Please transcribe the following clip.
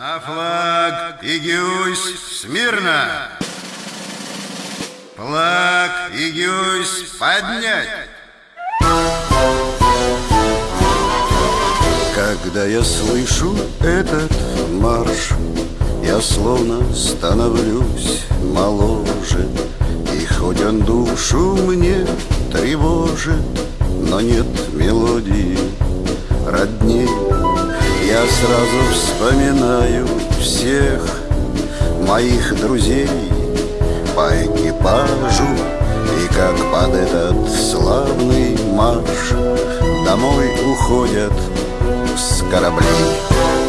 На флаг и гюсь смирно! Флаг и гюсь поднять! Когда я слышу этот марш Я словно становлюсь моложе И хоть он душу мне тревожит Но нет мелодии родней Я сразу вспоминаю всех моих друзей По экипажу. И как под этот славный марш Домой уходят с кораблей